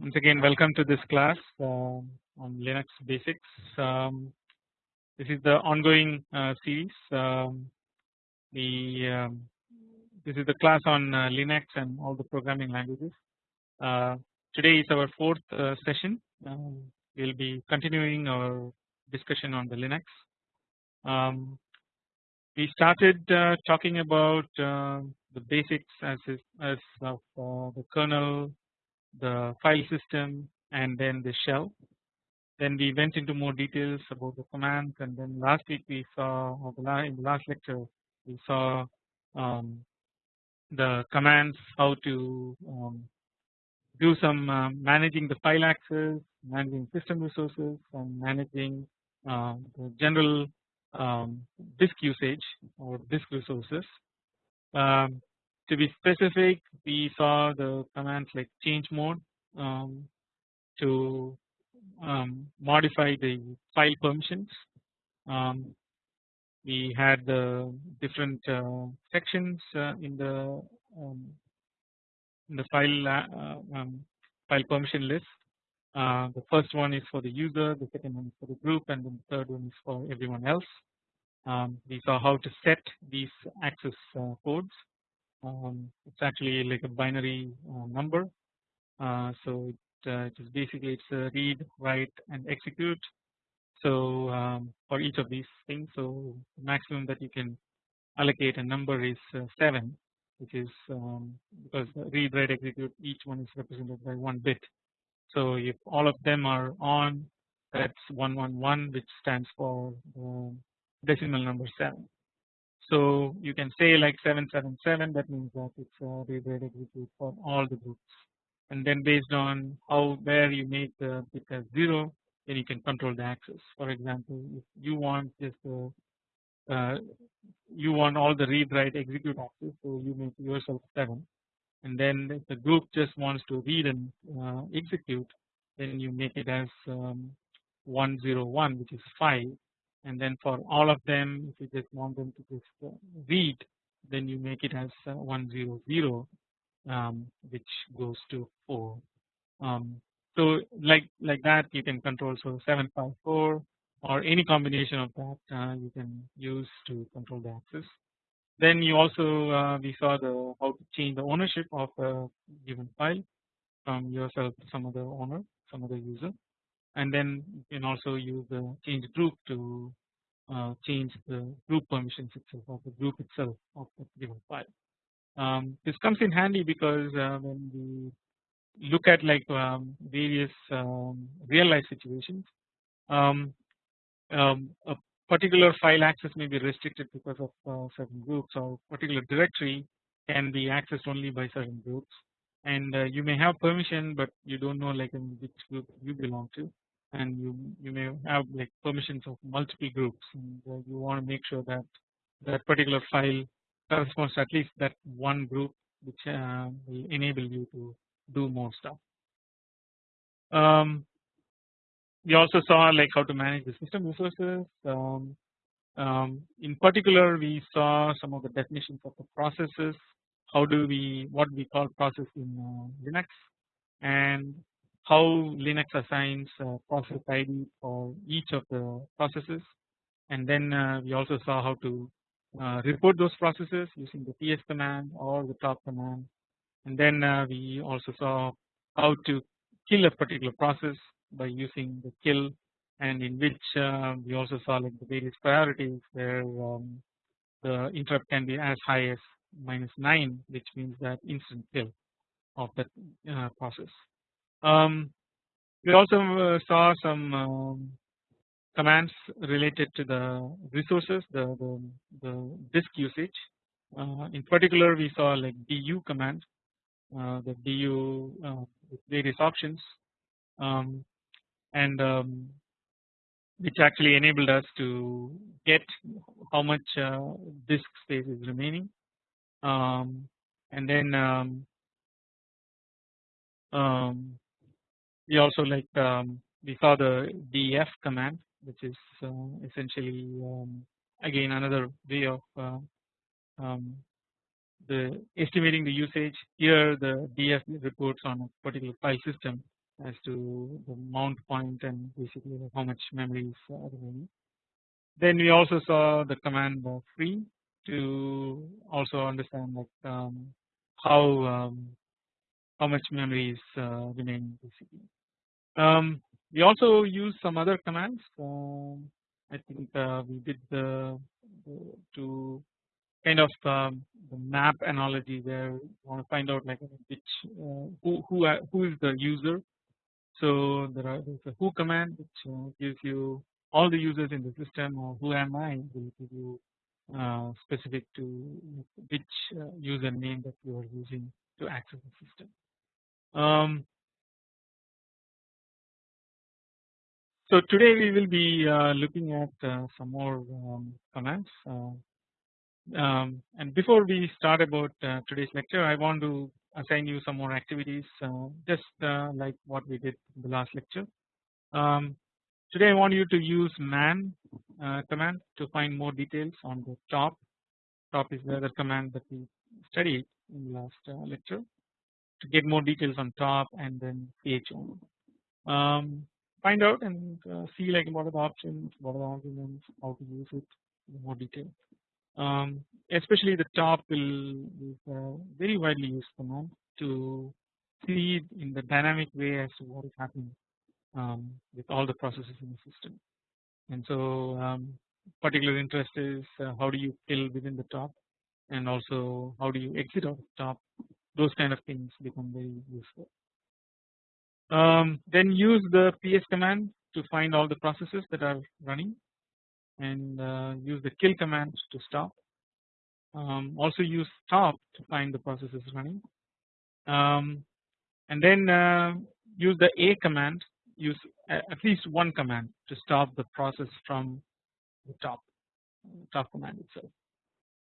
once again welcome to this class uh, on Linux basics. Um, this is the ongoing uh, series. Um, the um, this is the class on uh, Linux and all the programming languages. Uh, today is our fourth uh, session. Um, we will be continuing our discussion on the Linux. Um, we started uh, talking about the basics as is, as of the kernel the file system and then the shell. Then we went into more details about the commands and then last week we saw or in the last lecture we saw um, the commands how to um, do some uh, managing the file access, managing system resources and managing uh, the general um, disk usage or disk resources. Um, to be specific we saw the commands like change mode um, to um, modify the file permissions. Um, we had the different uh, sections uh, in the um, in the file uh, um, file permission list. Uh, the first one is for the user the second one is for the group and then the third one is for everyone else. Um, we saw how to set these access uh, codes um, it's actually like a binary uh, number. Uh, so it, uh, it is basically it's a read write and execute. So um, for each of these things so maximum that you can allocate a number is uh, 7 which is um, because read write execute each one is represented by one bit. So if all of them are on that's 111 which stands for decimal number 7 so you can say like 777 that means that it's a read write execute for all the groups. And then based on how where you make the bit as 0 then you can control the access for example if you want just uh, uh, you want all the read write execute access so you make yourself 7 and then if the group just wants to read and uh, execute then you make it as um, 101 which is 5 and then for all of them if you just want them to just uh, read then you make it as uh, 100 um, which goes to 4 um, so like like that you can control so 754 or any combination of that uh, you can use to control the access. Then you also uh, we saw the how to change the ownership of a given file from yourself to some other owner some other user and then you can also use the change group to uh, change the group permissions itself of the group itself of the given file. Um, this comes in handy because uh, when we look at like um, various um, real life situations um, um, a particular file access may be restricted because of uh, certain groups or particular directory can be accessed only by certain groups and uh, you may have permission but you don't know like in which group you belong to and you you may have like permissions of multiple groups and uh, you want to make sure that that particular file corresponds to at least that one group which uh, will enable you to do more stuff. Um, we also saw like how to manage the system resources. Um, um, in particular, we saw some of the definitions of the processes. How do we what we call process in uh, Linux, and how Linux assigns uh, process ID for each of the processes. And then uh, we also saw how to uh, report those processes using the ps command or the top command. And then we also saw how to kill a particular process by using the kill. And in which we also saw like the various priorities where um, the interrupt can be as high as minus 9 which means that instant kill of that process. Um, we also uh, saw some um, commands related to the resources, the, the, the disk usage. Uh, in particular, we saw like du command, uh, the du uh, various options, um, and um, which actually enabled us to get how much uh, disk space is remaining, um, and then um, um, we also like um, we saw the def command which is uh, essentially um, again another way of uh, um, the estimating the usage here the df reports on a particular file system as to the mount point and basically how much memory is uh, remaining. Then we also saw the command free to also understand like um, how um, how much memory is uh, remaining basically. Um, we also use some other commands. Um, I think uh, we did the, the, to kind of um, the map analogy where we want to find out like which uh, who who who is the user. So there are there's a who command which uh, gives you all the users in the system or who am I will give you uh, specific to which uh, username that you are using to access the system. Um, so today we will be uh, looking at uh, some more um, commands uh, um, and before we start about uh, today's lecture I want to assign you some more activities just like what we did in the last lecture. Um, today I want you to use man command to find more details on the top top is the other command that we studied in the last lecture to get more details on top and then chown. Um, find out and uh, see like what are the options, what are the arguments, how to use it in more detail. Um, especially the top will a very widely used command to see in the dynamic way as to what is happening um, with all the processes in the system. And so um, particular interest is uh, how do you kill within the top and also how do you exit out the top those kind of things become very useful. Um, then use the ps command to find all the processes that are running and uh, use the kill command to stop. Um, also use stop to find the processes running um, and then uh, use the a command use at least one command to stop the process from the top top command itself.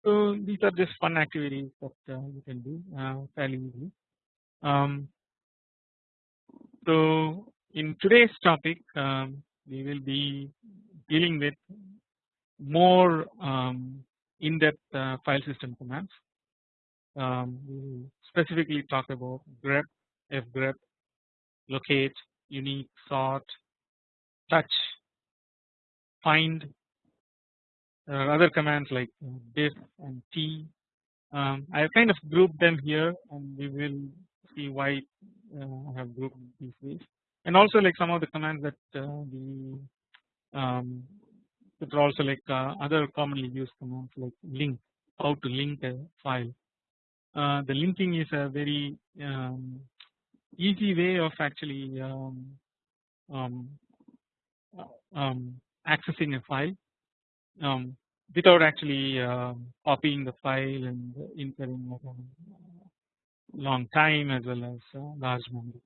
So these are just fun activities that uh, you can do uh, fairly easily. Um, so in today's topic um, we will be dealing with more um, in-depth uh, file system commands. Um, we specifically talk about grep, fgrep, locate, unique, sort, touch, find, other commands like diff and tee. Um, I have kind of grouped them here and we will see why uh, I have grouped these ways and also like some of the commands that uh, we um, that are also like uh, other commonly used commands like link how to link a file. Uh, the linking is a very um, easy way of actually um, um, um accessing a file um, without actually uh, copying the file and incurring a long time as well as uh, large memory.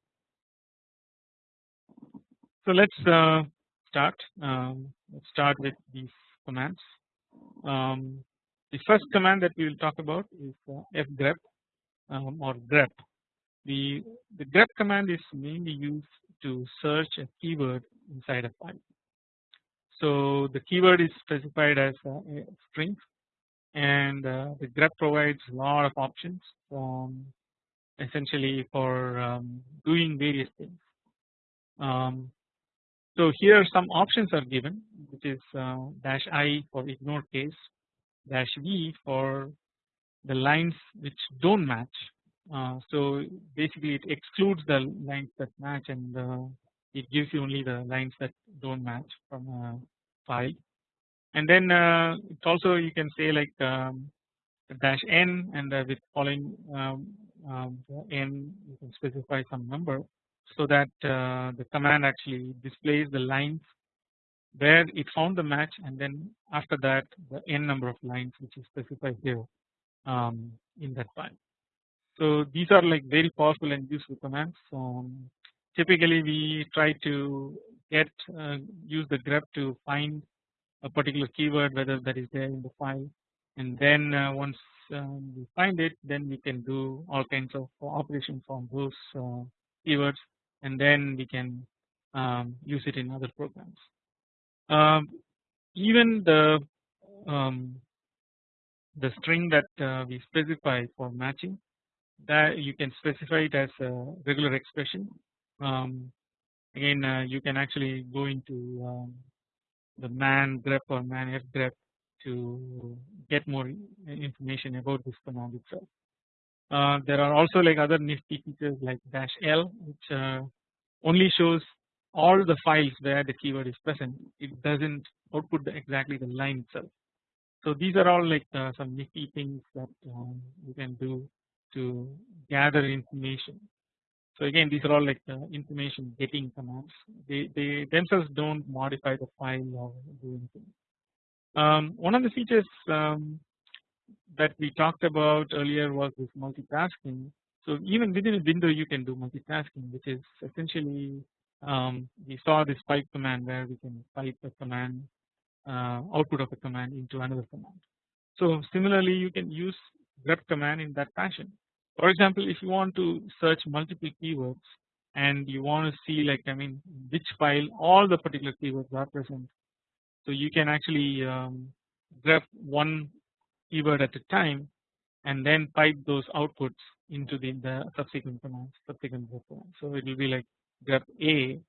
So let's uh, start. Um, let's start with these commands. Um, the first command that we will talk about is uh, fgrep um, or grep. The the grep command is mainly used to search a keyword inside a file. So the keyword is specified as a string and uh, the grep provides a lot of options from essentially for um, doing various things. Um, so here some options are given which is uh, dash i for ignore case dash v for the lines which don't match uh, so basically it excludes the lines that match and uh, it gives you only the lines that don't match from a file and then uh, it's also you can say like um, dash n and uh, with following um, um, n you can specify some number so that uh, the command actually displays the lines where it found the match and then after that the n number of lines which is specified here um, in that file. So these are like very powerful and useful commands. Um, typically we try to get uh, use the grep to find a particular keyword whether that is there in the file and then uh, once um, we find it then we can do all kinds of operations on those uh, keywords and then we can um, use it in other programs. Um, even the um, the string that uh, we specify for matching that you can specify it as a regular expression um, again uh, you can actually go into um, the man grep or man f grep to get more information about this command itself. Uh, there are also like other nifty features like dash L which uh, only shows all the files where the keyword is present it does not output the exactly the line itself. So these are all like uh, some nifty things that um, you can do to gather information. So again these are all like uh, information getting commands they, they themselves do not modify the file or do anything. Um, one of the features um, that we talked about earlier was this multitasking. So even within a window you can do multitasking which is essentially um, we saw this pipe command where we can pipe a command uh, output of a command into another command. So similarly you can use grep command in that fashion. For example if you want to search multiple keywords and you want to see like I mean which file all the particular keywords are present. So you can actually um, grep one keyword at a time and then pipe those outputs into the, the subsequent commands subsequent commands. So it will be like grep A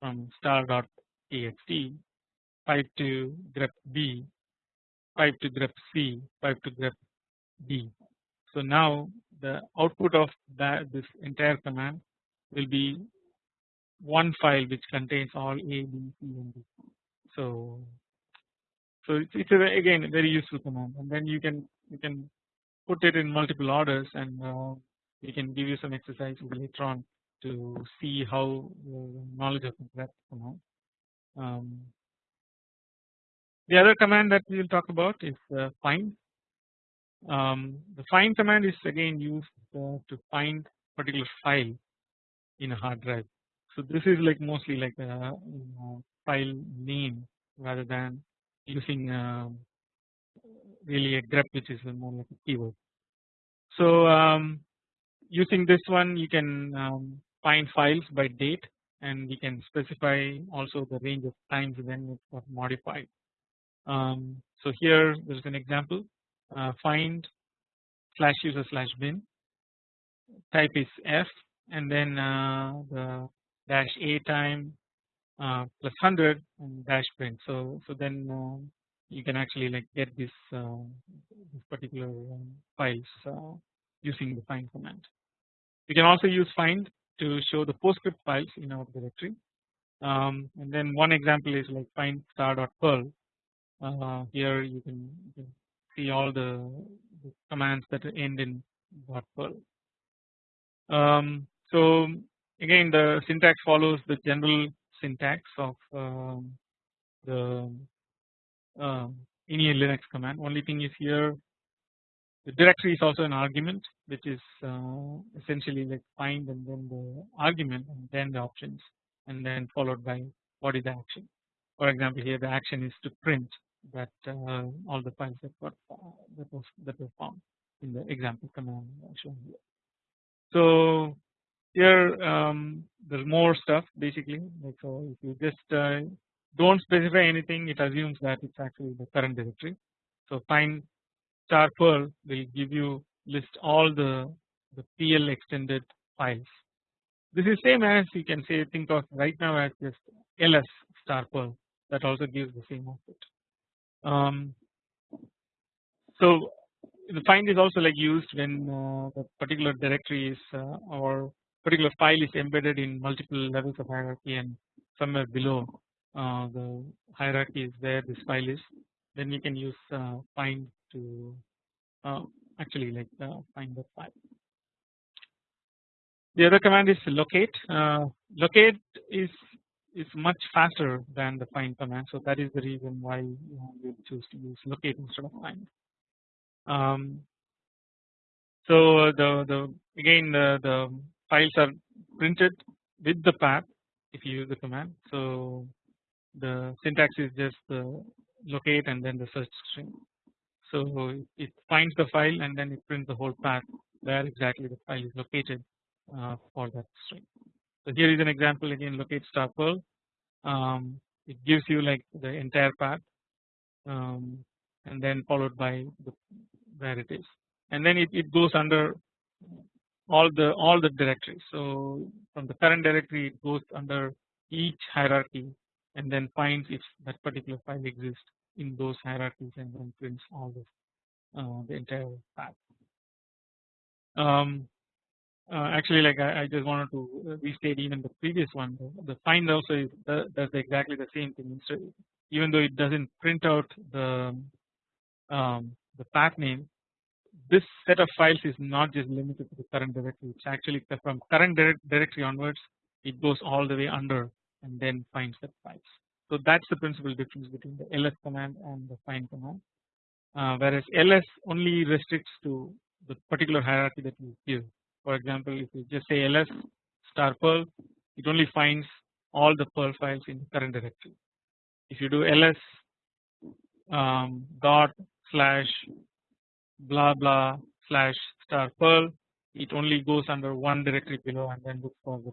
from star dot txt pipe to grep B pipe to grep C pipe to grep D. So now the output of that this entire command will be one file which contains all A, B, C and D. So so it's, a, again a very useful command and then you can you can put it in multiple orders and uh, we can give you some exercises later on to see how knowledge of that command. Um, the other command that we will talk about is uh, find. Um, the find command is again used uh, to find particular file in a hard drive. So this is like mostly like a, a file name rather than using um, really a grep which is more like a keyword. So um, using this one you can um, find files by date and we can specify also the range of times when it got modified. Um, so here there is an example uh, find slash user slash bin type is f and then uh, the dash a time uh, plus 100 and dash print. So so then uh, you can actually like get this, uh, this particular um, files uh, using the find command. You can also use find to show the PostScript files in our directory. Um, and then one example is like find star star.perl. Uh, here you can, you can, see all the, commands that end in .perl. Um, so again the syntax follows the general syntax of um, the um, any Linux command. Only thing is here the directory is also an argument which is uh, essentially like find and then the argument and then the options and then followed by what is the action. For example here the action is to print that uh, all the files that uh, that was that were found in the example command shown here. So here um, there's more stuff basically like so if you just uh, don't specify anything it assumes that it's actually the current directory. So find star perl will give you list all the the PL extended files. This is same as you can say think of right now as just ls star perl that also gives the same output. Um, so the find is also like used when uh, the particular directory is uh, or particular file is embedded in multiple levels of hierarchy and somewhere below uh, the hierarchy is where this file is then you can use uh, find to uh, actually like uh, find the file. The other command is locate. Locate is is much faster than the find command, so that is the reason why you choose to use locate instead of find. Um, so the the again the the files are printed with the path if you use the command. So the syntax is just the locate and then the search string. So it finds the file and then it prints the whole path where exactly the file is located uh, for that string. So here is an example again locate star perl. Um, it gives you like the entire path um, and then followed by the, where it is and then it, it goes under all the all the directories. So from the current directory it goes under each hierarchy and then finds if that particular file exists in those hierarchies and then prints all this uh, the entire path. Um, uh, actually like I, I, just wanted to restate even the previous one the, the find also is, does exactly the same thing. Instead even though it doesn't print out the um, the path name this set of files is not just limited to the current directory. It's actually from current directory onwards it goes all the way under and then finds the files. So that's the principal difference between the ls command and the find command. Uh, whereas ls only restricts to the particular hierarchy that you give for example if you just say ls star perl it only finds all the perl files in the current directory if you do ls um, dot slash blah blah slash star perl it only goes under one directory below and then looks for the,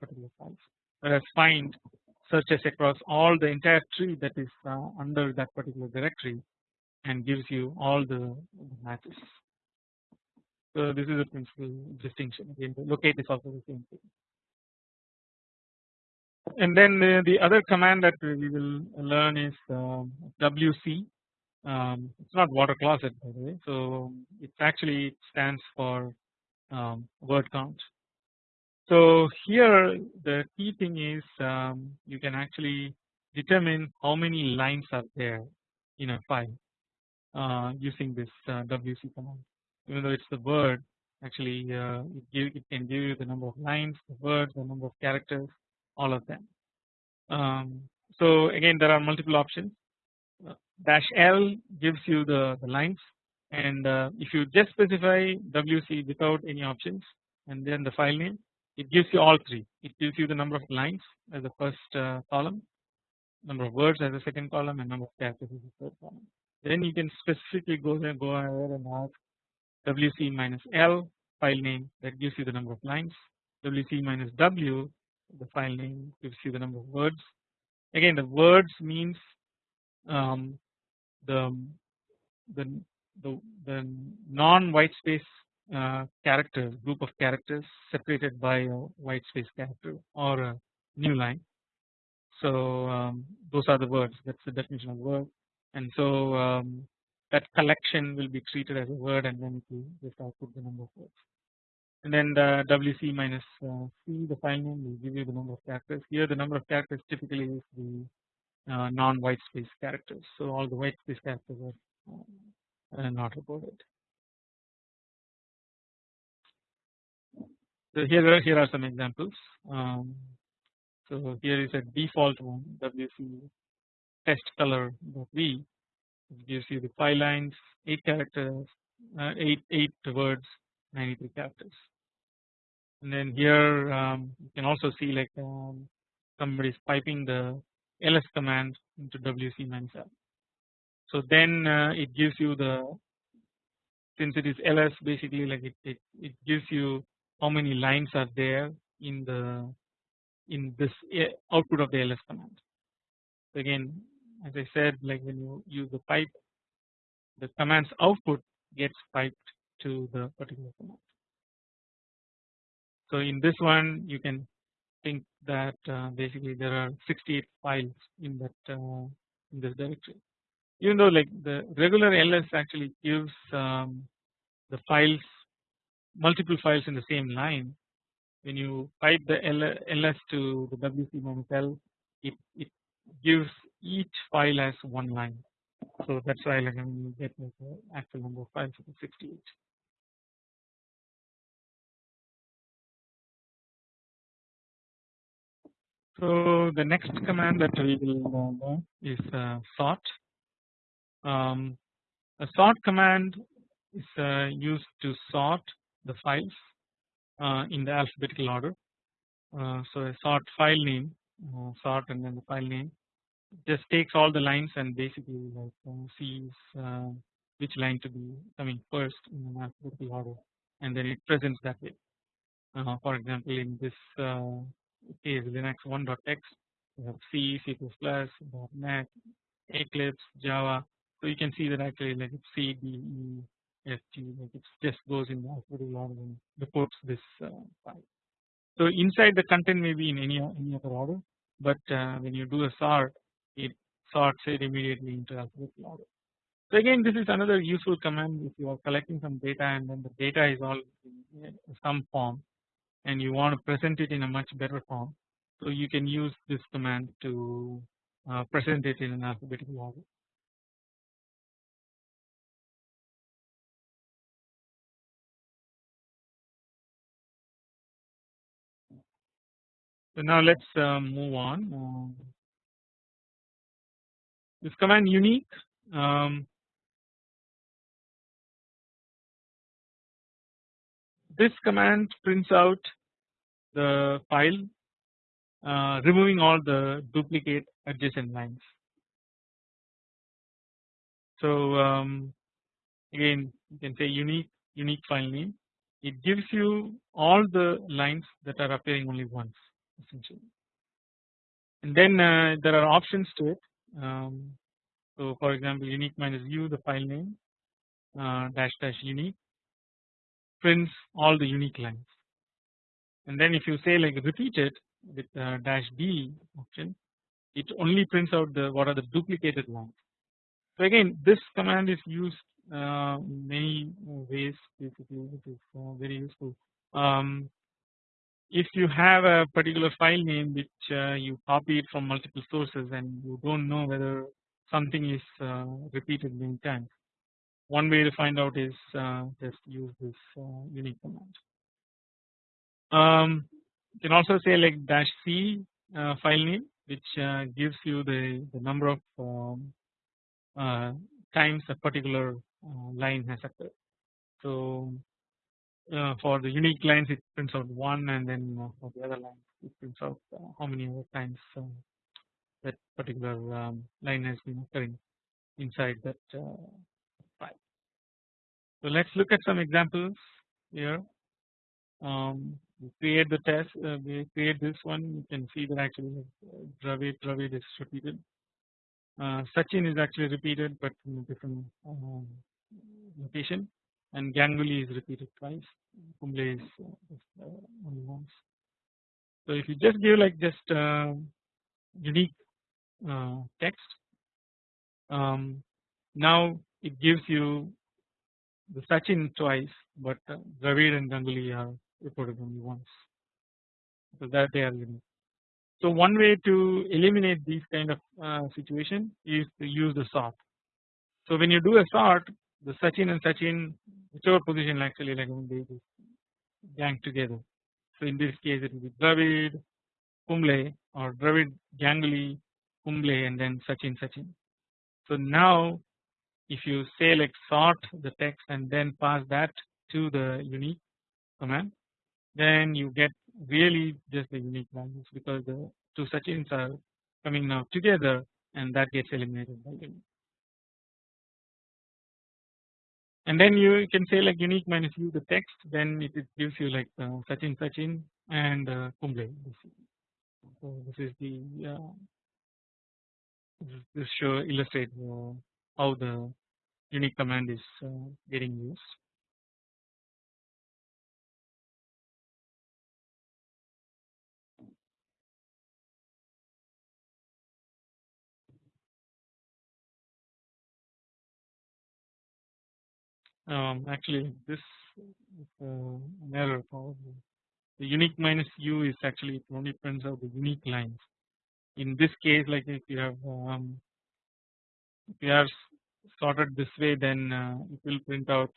particular files whereas find searches across all the entire tree that is uh, under that particular directory and gives you all the matches. So this is a principal distinction again locate the same thing. And then the, the other command that we will learn is um, WC um, it's not water closet by the way so it actually stands for um, word count. So here the key thing is um, you can actually determine how many lines are there in a file uh, using this uh, WC command even though it's the word actually uh, it, give, it can give you the number of lines the words the number of characters all of them. Um, so again there are multiple options. Uh, dash L gives you the, the lines and uh, if you just specify WC without any options and then the file name it gives you all three. It gives you the number of lines as the first uh, column number of words as the second column and number of characters as the third column. Then you can specifically go there go ahead and ask WC minus L file name that gives you the number of lines. WC minus W the file name gives you the number of words. Again the words means um, the the the, the non white space uh, characters group of characters separated by a white space character or a new line. So um, those are the words. That's the definition of word. And so um, that collection will be treated as a word and then it will just output the number of words and then the WC minus uh, C the file name will give you the number of characters here the number of characters typically is the uh, non white space characters so all the white space characters are uh, not reported. So here here are some examples. Um, so here is a default one WC test color v it gives you the five lines, eight characters, uh, eight eight words, 93 characters. And then here um, you can also see like um, somebody is piping the ls command into WC minus l. So then uh, it gives you the since it is ls basically like it, it, it gives you how many lines are there in the in this uh, output of the ls command. So again as I said like when you use the pipe the command's output gets piped to the particular command. So in this one you can think that uh, basically there are 68 files in that uh, in this directory even though like the regular ls actually gives um, the files multiple files in the same line when you pipe the ls to the wc minus l it, it gives each file as one line. So that's why when you get the actual number of files of 68 so the next command that we will learn is uh, sort. Um, a sort command is uh, used to sort the files uh, in the alphabetical order. Uh, so a sort file name, sort and then the file name just takes all the lines and basically like uh, sees uh, which line to be coming first in an alphabetical order and then it presents that way. for example, in this case Linux 1.x we have C, C++, .NET, Eclipse, Java so you can see that actually like it's C D E F G like it just goes in the alphabetical order and reports this uh, file. So inside the content may be in any any other order, but uh, when you do a sort, it sorts it immediately into alphabetical order. So again, this is another useful command if you are collecting some data and then the data is all in some form, and you want to present it in a much better form. So you can use this command to uh, present it in an alphabetical order. So now let's uh, move on. Uh, this command unique. Um, this command prints out the file, uh, removing all the duplicate adjacent lines. So um, again, you can say unique unique file name. It gives you all the lines that are appearing only once essentially. And then uh, there are options to it. Um, so for example, unique minus u the file name uh, dash dash unique prints all the unique lines. And then if you say like repeat it with uh, dash b option, it only prints out the what are the duplicated lines. So again, this command is used uh, many ways basically, it is uh, very useful. Um, if you have a particular file name which uh, you copied from multiple sources and you don't know whether something is uh, repeated many times one way to find out is uh, just use this uh, unique command. Um, you can also say like dash c uh, file name which gives you the, the number of um, times a particular line has occurred. So uh, for the unique lines it prints out 1 and then uh, for the other lines it prints out uh, how many other times that particular um, line has been occurring inside that file. So let us look at some examples here. Um, we create the test, uh, we create this one. You can see that actually uh, Dravid, Dravid is repeated. Uh, Sachin is actually repeated, but in a different um, location and Ganguly is repeated twice, Kumble is, uh, only once. So if you just give like just uh, unique uh, text, um, now it gives you the Sachin twice, but uh, Dravid and Ganguly are reported only once. So that they are unique. So one way to eliminate these kind of uh, situation is to use the sort. So when you do a sort, the Sachin and Sachin whichever position actually like they gang together. So in this case it will be Dravid Kumble or Dravid Ganguly Kumble and then Sachin Sachin. So now if you say like sort the text and then pass that to the unique command then you get really just the unique values because the two Sachins are coming now together and that gets eliminated by unique. And then you can say like unique minus u the text then it, gives you like uh, Sachin Sachin and uh, Kumble. So this is the uh, this show illustrate uh, how the unique command is uh, getting used. Um, actually this is an error probably the unique minus u is actually it only prints out the unique lines. In this case like if you have um, if you have sorted this way then uh, it will print out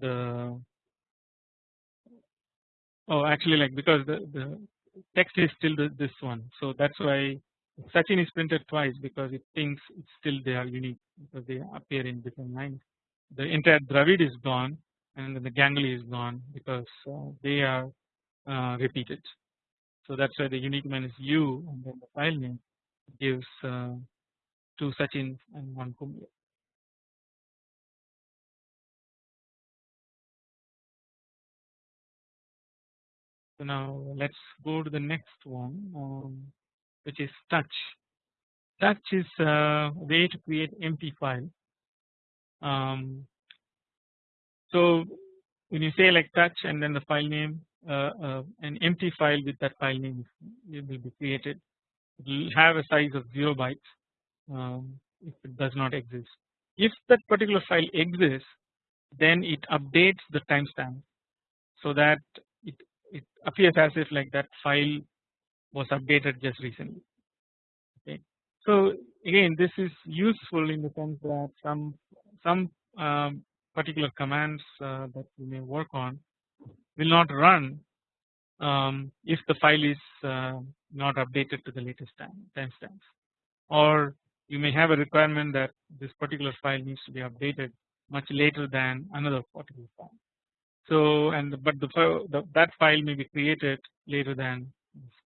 the oh actually like because the, the text is still the, this one. So that's why Sachin is printed twice because it thinks it's still they are unique because they appear in different lines the entire Dravid is gone and the Ganguly is gone because uh, they are uh, repeated. So that's why the unique minus u and then the file name gives uh, two Sachins and one Kumble. So now let's go to the next one um, which is touch. Touch is a way to create empty file um, so when you say like touch and then the file name uh, uh, an empty file with that file name will be created. It will have a size of 0 bytes um, if it does not exist. If that particular file exists, then it updates the timestamp so that it, it appears as if like that file was updated just recently. Okay. So again, this is useful in the sense that some some um, particular commands uh, that you may work on will not run um, if the file is uh, not updated to the latest time timestamps or you may have a requirement that this particular file needs to be updated much later than another particular file. So and but the, the that file may be created later than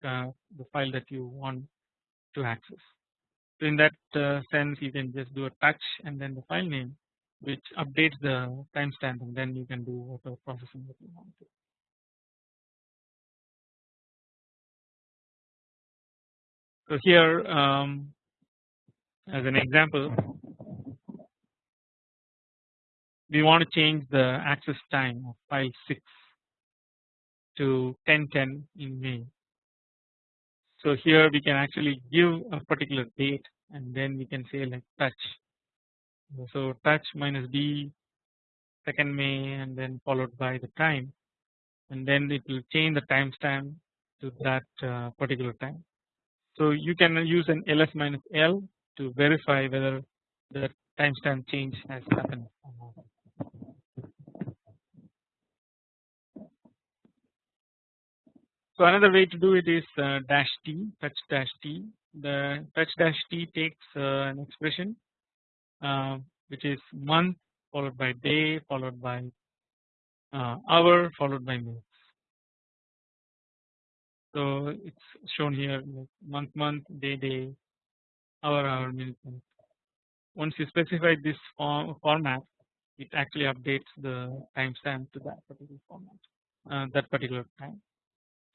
uh, the file that you want to access. So in that uh, sense you can just do a touch and then the file name which updates the timestamp and then you can do whatever processing that you want to. So here um, as an example we want to change the access time of file 6 to 1010 in May. So here we can actually give a particular date and then we can say like touch. So touch minus d second May and then followed by the time and then it will change the timestamp to that uh, particular time. So you can use an ls minus l to verify whether the timestamp change has happened. So another way to do it is uh, dash t touch dash t. The touch dash t takes uh, an expression which is month followed by day followed by uh, hour followed by minutes. So it's shown here like month month day day hour hour minute minute. Once you specify this form, format it actually updates the timestamp to that particular format uh, that particular time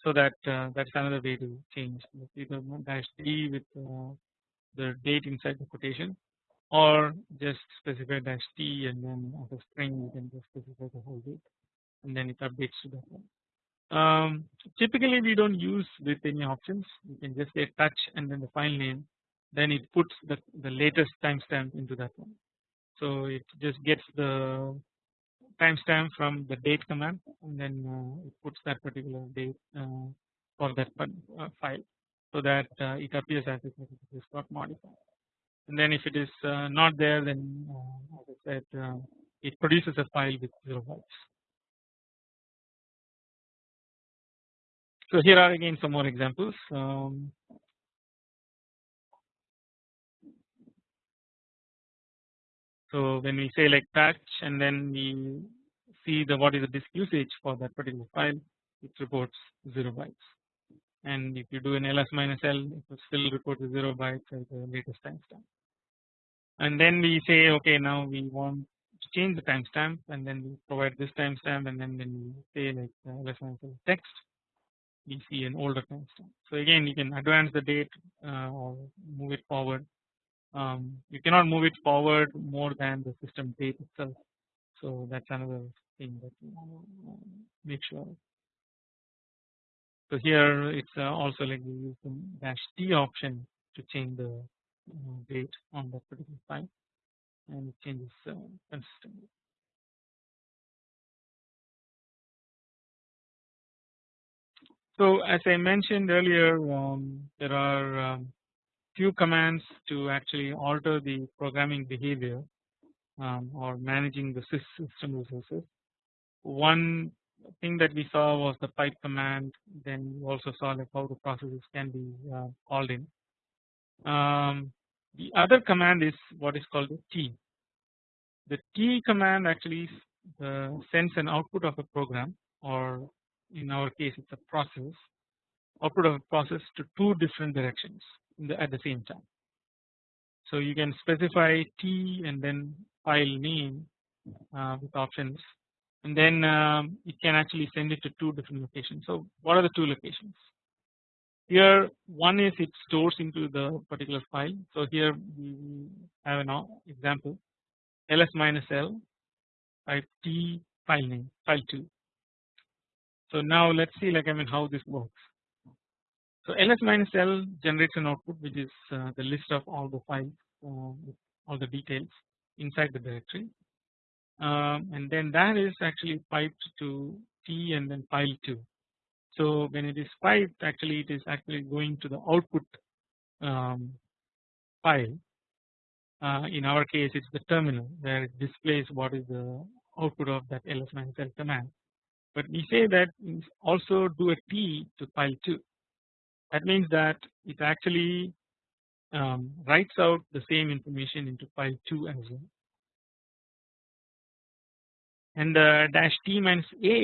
so that uh, that's another way to change either dash d with uh, the date inside the quotation or just specify dash t and then as a string you can just specify the whole date and then it updates to that one. Um, typically we don't use with any options you can just say touch and then the file name then it puts the, the latest timestamp into that one. So it just gets the timestamp from the date command and then uh, it puts that particular date uh, for that uh, file so that it appears as if it is not modified and then if it is uh, not there then uh, as I said uh, it produces a file with 0 bytes. So here are again some more examples. Um, So when we say like touch and then we see the what is the disk usage for that particular file it reports 0 bytes and if you do an ls minus l it will still report the 0 bytes at the latest timestamp and then we say okay now we want to change the timestamp and then we provide this timestamp and then when we say like ls minus l text we see an older timestamp so again you can advance the date uh, or move it forward um, you cannot move it forward more than the system date itself. So that's another thing that you uh, make sure. So here it's uh, also like we use the dash t option to change the uh, date on that particular file and it changes uh, consistently. So as I mentioned earlier um, there are um, few commands to actually alter the programming behavior um, or managing the system resources. One thing that we saw was the pipe command then we also saw like how the processes can be uh, called in. Um, the other command is what is called the tee. The tee command actually uh, sends an output of a program or in our case it's a process output of a process to two different directions the, at the same time. So you can specify tee and then file name uh, with options and then um, it can actually send it to two different locations. So what are the two locations? Here one is it stores into the particular file. So here we have an example ls minus l type t file name file 2. So now let's see like I mean how this works. So ls minus l generates an output which is uh, the list of all the files uh, all the details inside the directory um, and then that is actually piped to tee and then file 2. So when it is piped actually it is actually going to the output um, file. Uh, in our case it's the terminal where it displays what is the output of that ls minus l command. But we say that also do a tee to file 2 that means that it actually um, writes out the same information into file 2 as well and the dash tee minus a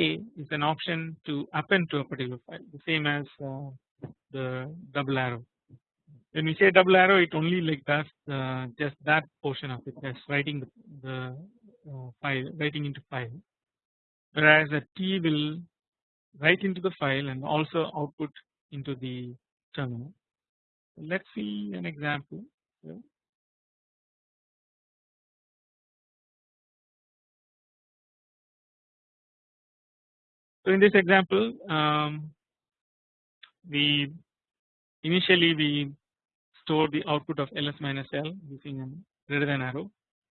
is an option to append to a particular file the same as uh, the double arrow. When we say double arrow it only like does uh, just that portion of it that's writing the, the uh, file writing into file whereas a tee will write into the file and also output into the terminal. Let's see an example. So in this example um, we initially we store the output of ls minus l using a greater than arrow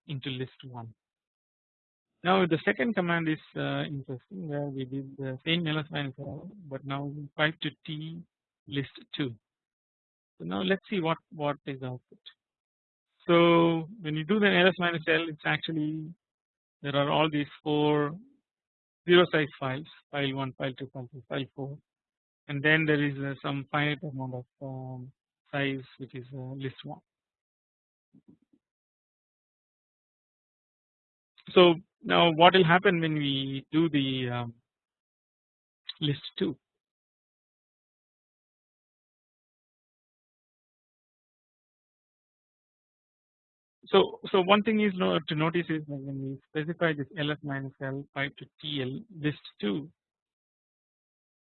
into list 1. Now the second command is uh, interesting where we did the same ls minus l but now we pipe to tee list 2. So now let's see what what is the output. So when you do the ls minus l it's actually there are all these four 0 size files file 1 file 2 file 3 file 4 and then there is uh, some finite amount of um, size which is uh, list 1. So now what will happen when we do the um, list 2 So, so one thing is to notice is when we specify this ls minus l pipe to tl list 2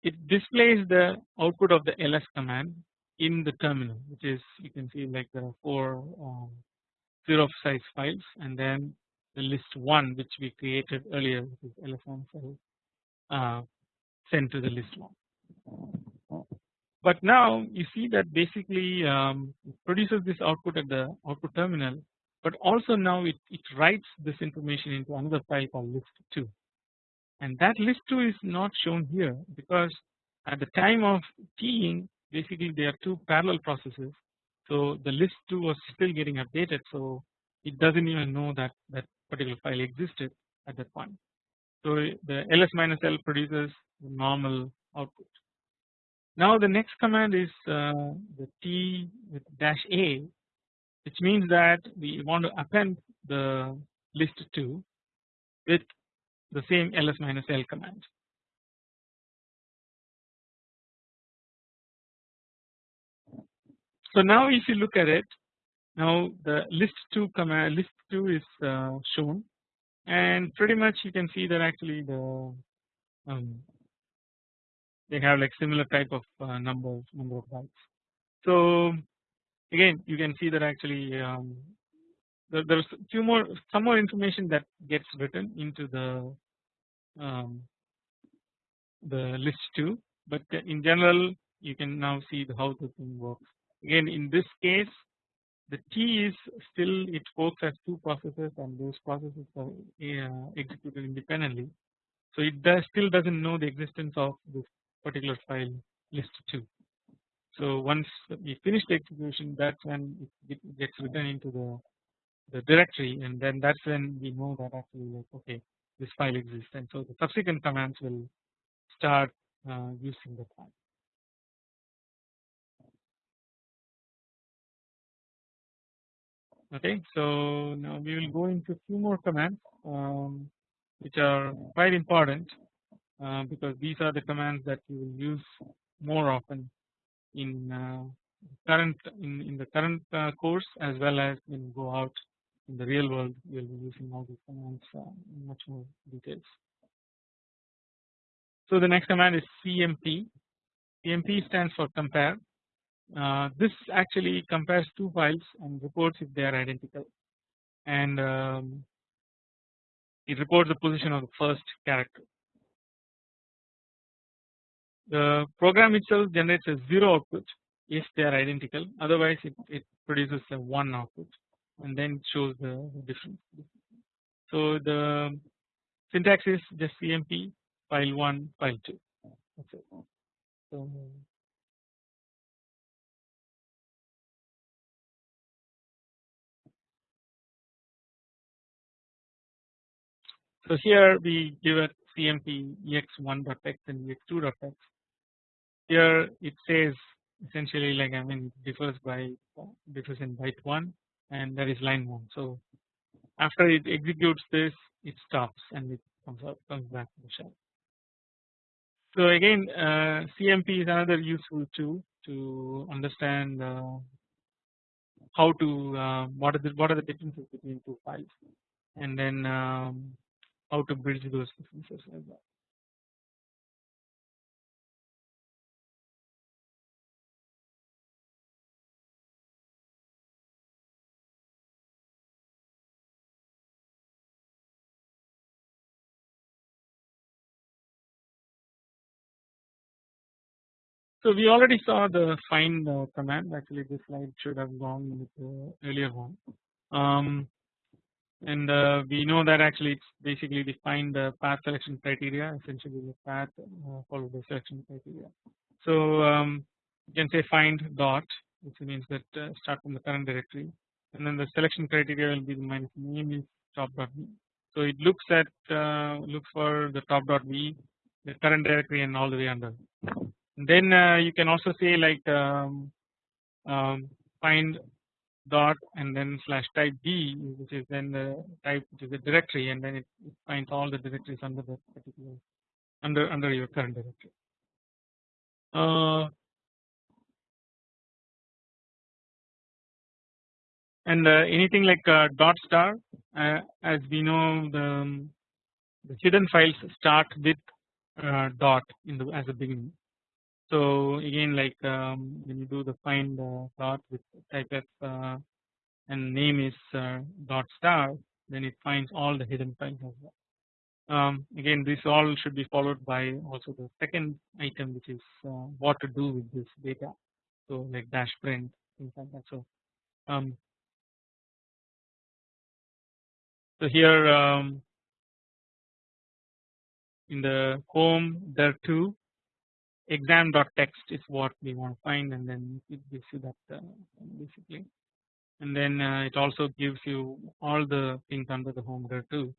it displays the output of the ls command in the terminal which is you can see like there are four um, zero size files and then the list 1 which we created earlier which is ls minus l uh, sent to the list 1 but now you see that basically um, produces this output at the output terminal but also now it, it writes this information into another file called list 2 and that list 2 is not shown here because at the time of keying basically there are two parallel processes so the list 2 was still getting updated so it doesn'tee even know that that particular file existed at that point. So the ls minus l produces the normal output. Now the next command is uh, the t with dash a which means that we want to append the list 2 with the same ls minus l command. So now if you look at it now the list 2 command list 2 is uh, shown and pretty much you can see that actually the um, they have like similar type of uh, numbers number of bytes. So again you can see that actually um, there, there's few more some more information that gets written into the um, the list 2 but in general you can now see how the thing works. Again in this case the tee is still it works as two processes and those processes are uh, executed independently. So it does still doesn't know the existence of this particular file list 2 so once we finish the execution that's when it gets written into the the directory and then that's when we know that actually like okay this file exists and so the subsequent commands will start uh, using the file. Okay, so now we will go into a few more commands um, which are quite important uh, because these are the commands that you will use more often in uh, current in, in the current uh, course as well as when you go out in the real world we will be using all these commands uh, in much more details. So the next command is CMP. CMP stands for compare. Uh, this actually compares two files and reports if they are identical and um, it reports the position of the first character the program itself generates a 0 output if they are identical otherwise it, it produces a 1 output and then shows the difference. So the syntax is just CMP file 1 file 2 that's it. So So here we give a CMP ex1.x and ex2.x. Here it says essentially like I mean differs by differs in byte 1 and that is line 1. So after it executes this it stops and it comes out comes back to the shell. So again uh, CMP is another useful tool to understand uh, how to uh, what are the what are the differences between two files and then um, how to bridge those differences as well. So we already saw the find uh, command actually this slide should have gone with earlier one. Um, and uh, we know that actually it's basically defined the path selection criteria essentially the path uh, followed selection criteria. So um, you can say find dot which means that uh, start from the current directory and then the selection criteria will be the minus name is top dot v. So it looks at uh, looks for the top dot v the current directory and all the way under. Then uh, you can also say like um, um, find dot and then slash type D which is then the type which is a directory and then it, it finds all the directories under the particular under under your current directory. Uh, and uh, anything like uh, dot star uh, as we know the, um, the hidden files start with uh, dot in the as a beginning. So again like um, when you do the find uh, dot with type f uh, and name is uh, dot star then it finds all the hidden files as well. Um, again this all should be followed by also the second item which is uh, what to do with this data so like dash print things like that so um, so here um, in the home there too exam.txt is what we want to find and then it gives you that uh, basically and then uh, it also gives you all the things under the home there too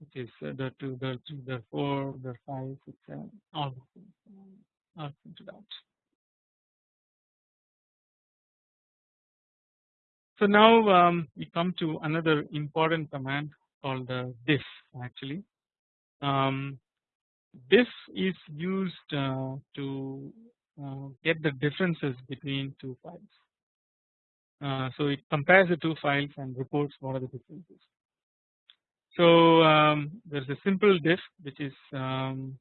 which is uh, the 2 the 3 the 4 the 5 6 7 all the things uh, are printed out. So now um, we come to another important command called the diff actually um, this is used uh, to uh, get the differences between two files. Uh, so it compares the two files and reports what are the differences. So um, there is a simple diff which is um,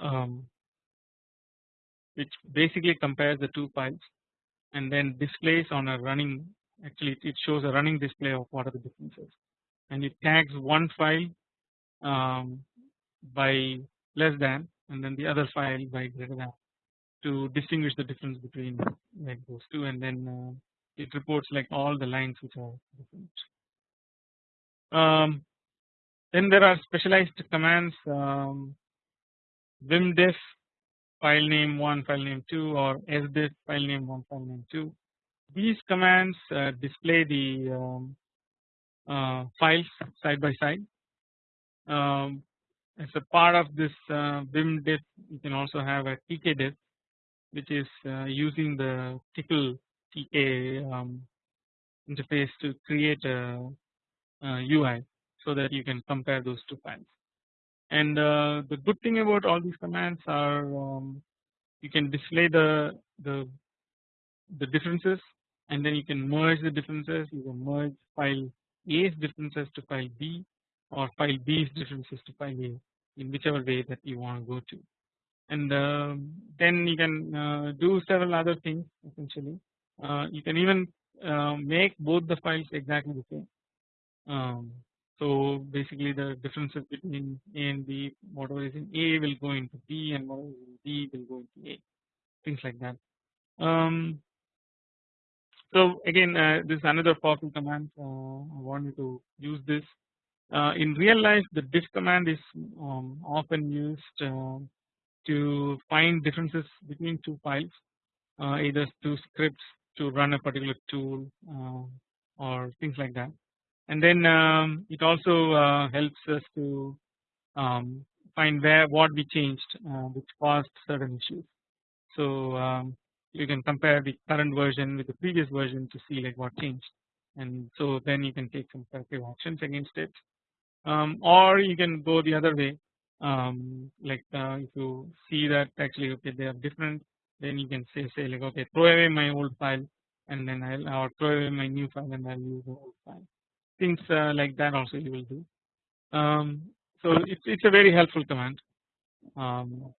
um, which basically compares the two files and then displays on a running actually it shows a running display of what are the differences and it tags one file um, by less than and then the other file by greater than to distinguish the difference between like those two. And then uh, it reports like all the lines which are different. Um, then there are specialized commands um, vimdiff file name 1 file name 2 or sdiff file name 1 file name 2 these commands uh, display the um, uh, files side by side. Um, as a part of this uh, vimdiff you can also have a tkdiff which is uh, using the tcl tk um, interface to create a, a, UI so that you can compare those two files. And uh, the good thing about all these commands are um, you can display the the the differences and then you can merge the differences. You can merge file A's differences to file B or file B's differences to file A in whichever way that you want to go to. And uh, then you can uh, do several other things essentially. Uh, you can even uh, make both the files exactly the same. Um, So basically the differences between A and B whatever is in A will go into B and whatever is in B will go into A. Things like that. Um, so again uh, this is another powerful command. Uh, I want you to use this uh, in real life the diff command is um, often used uh, to find differences between two files uh, either two scripts to run a particular tool uh, or things like that. And then um, it also uh, helps us to um, find where what we changed uh, which caused certain issues. So um, you can compare the current version with the previous version to see like what changed. And so then you can take some corrective actions against it um, or you can go the other way um, like uh, if you see that actually okay they are different then you can say say like okay throw away my old file and then I'll or throw away my new file and I'll use the old file things uh, like that also you will do. Um, so it's it's a very helpful command, um,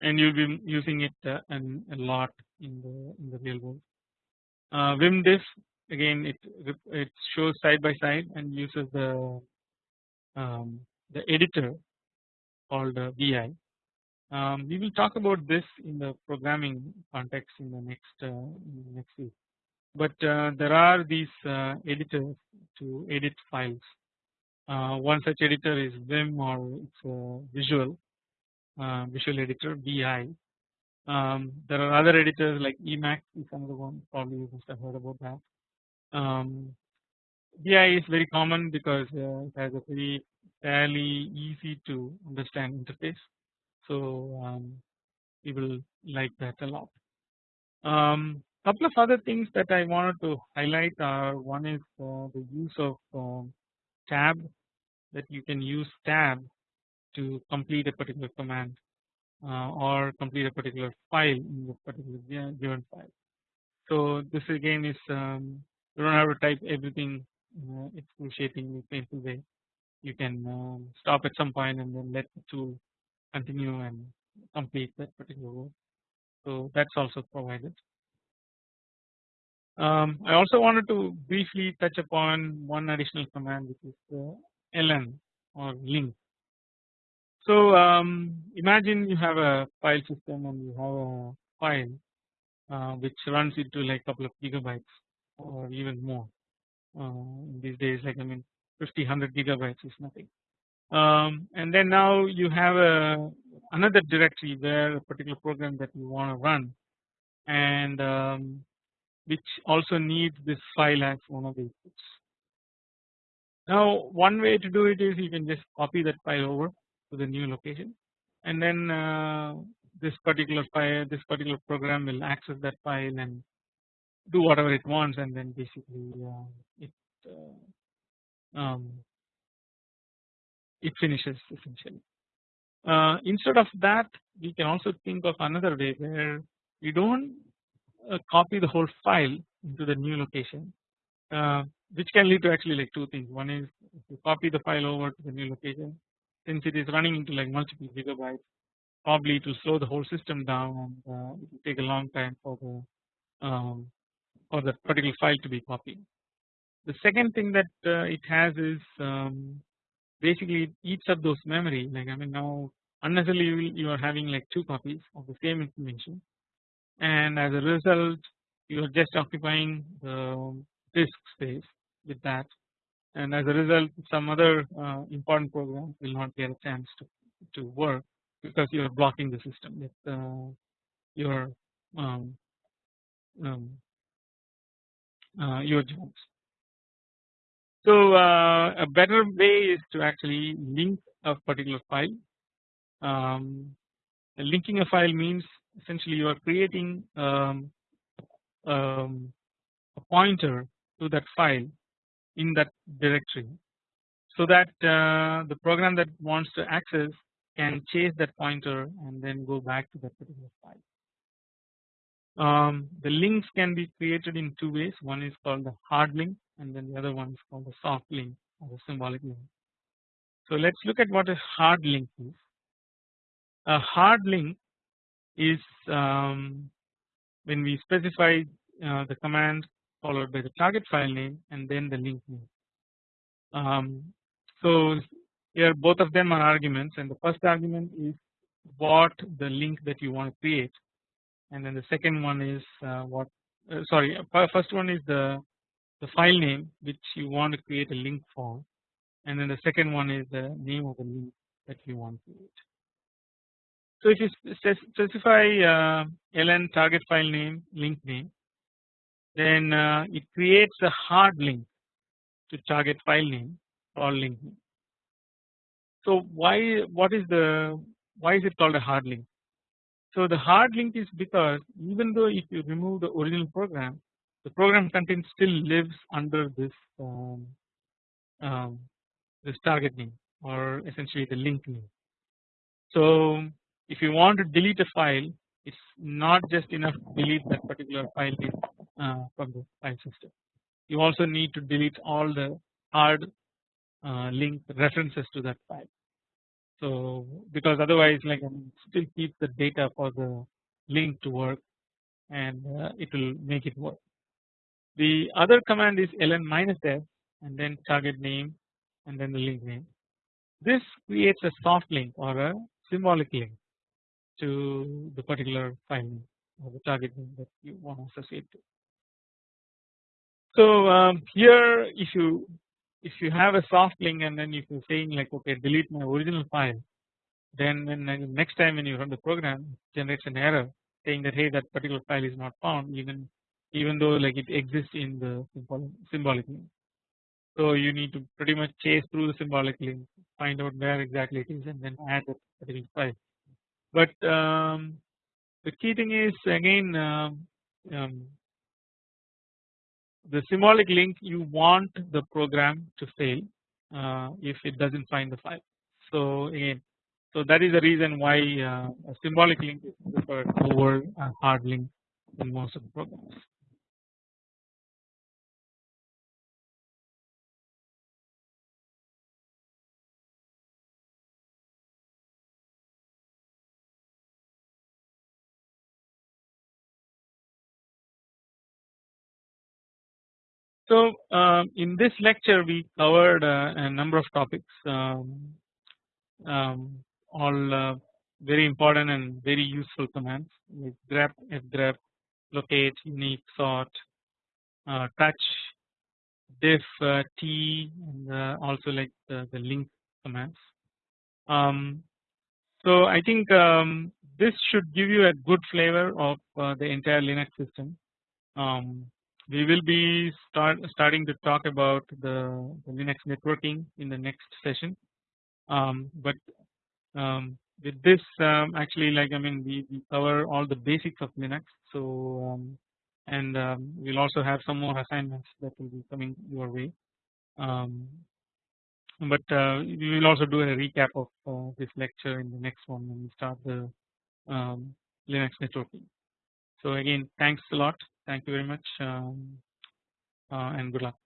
and you'll be using it uh, a lot in the in the real world. Uh, vimdiff again it it shows side by side and uses the um, the editor called uh, vi. Um, we will talk about this in the programming context in the next uh, next week but uh, there are these uh, editors to edit files. Uh, one such editor is Vim or it's visual visual editor VI. Um, there are other editors like Emacs is another one probably you must have heard about that. Um, VI is very common because uh, it has a very fairly easy to understand interface. So um, people like that a lot. Um, couple of other things that I wanted to highlight are one is uh, the use of um, tab that you can use tab to complete a particular command uh, or complete a particular file in the particular given file. So this again is um, you don't have to type everything uh, excruciatingly painful way. You can um, stop at some point and then let the tool continue and complete that particular work. So that's also provided. Um, I also wanted to briefly touch upon one additional command which is the ln or link. So um, imagine you have a file system and you have a file uh, which runs into like a couple of gigabytes or even more. Uh, these days like I mean 50 100 gigabytes is nothing. Um, and then now you have a another directory where a particular program that you want to run and um, which also needs this file as one of the inputs. Now one way to do it is you can just copy that file over to the new location and then uh, this particular file this particular program will access that file and do whatever it wants and then basically uh, it uh, um, it finishes essentially. Uh, instead of that we can also think of another way where we don't uh, copy the whole file into the new location uh, which can lead to actually like two things one is if you copy the file over to the new location since it is running into like multiple gigabytes probably will slow the whole system down and uh, it will take a long time for the um, for that particular file to be copied. The second thing that uh, it has is um, basically each of those memory like I mean now unnecessarily you are having like two copies of the same information and as a result you are just occupying the disk space with that and as a result some other uh, important program will not get a chance to, to work because you are blocking the system with uh, your um, um, your jobs. So uh, a better way is to actually link a particular file. Um, linking a file means essentially you are creating um, um, a pointer to that file in that directory so that uh, the program that wants to access can chase that pointer and then go back to that particular file. Um, the links can be created in two ways one is called the hard link and then the other one is called the soft link or the symbolic link. So let us look at what a hard link is. A hard link is um, when we specify uh, the command followed by the target file name and then the link name. Um, so here both of them are arguments and the first argument is what the link that you want to create and then the second one is uh, what uh, sorry first one is the the file name which you want to create a link for and then the second one is the name of the link that you want to create. So if you specify uh, ln target file name link name then uh, it creates a hard link to target file name or link name. So why what is the why is it called a hard link? So the hard link is because even though if you remove the original program the program content still lives under this um, um, this target name or essentially the link name. So if you want to delete a file it's not just enough to delete that particular file name uh, from the file system. You also need to delete all the hard uh, link references to that file. So because otherwise like I mean, still keep the data for the link to work and uh, it will make it work. The other command is ln minus f and then target name and then the link name. This creates a soft link or a symbolic link to the particular file name or the target name that you want to associate to. So um, here if you if you have a soft link and then if you're saying like okay delete my original file then when next time when you run the program generates an error saying that hey that particular file is not found even even though like it exists in the symbolic link. So you need to pretty much chase through the symbolic link find out where exactly it is and then add that particular file. But um, the key thing is again um, um, the symbolic link you want the program to fail uh, if it does not find the file. So again so that is the reason why uh, a symbolic link is preferred over a hard link in most of the programs. So um, in this lecture we covered uh, a number of topics um, um, all uh, very important and very useful commands like grep, fgrep, locate, unique, sort, uh, touch, diff, uh, tee, and uh, also like the, the link commands. Um, so I think um, this should give you a good flavor of uh, the entire Linux system. We will be start starting to talk about the, the Linux networking in the next session. Um, but um, with this um, actually like I mean we, we, cover all the basics of Linux. So um, and um, we'll also have some more assignments that will be coming your way. Um, but uh, we will also do a recap of uh, this lecture in the next one when we start the Linux networking. So again thanks a lot thank you very much um, uh, and good luck.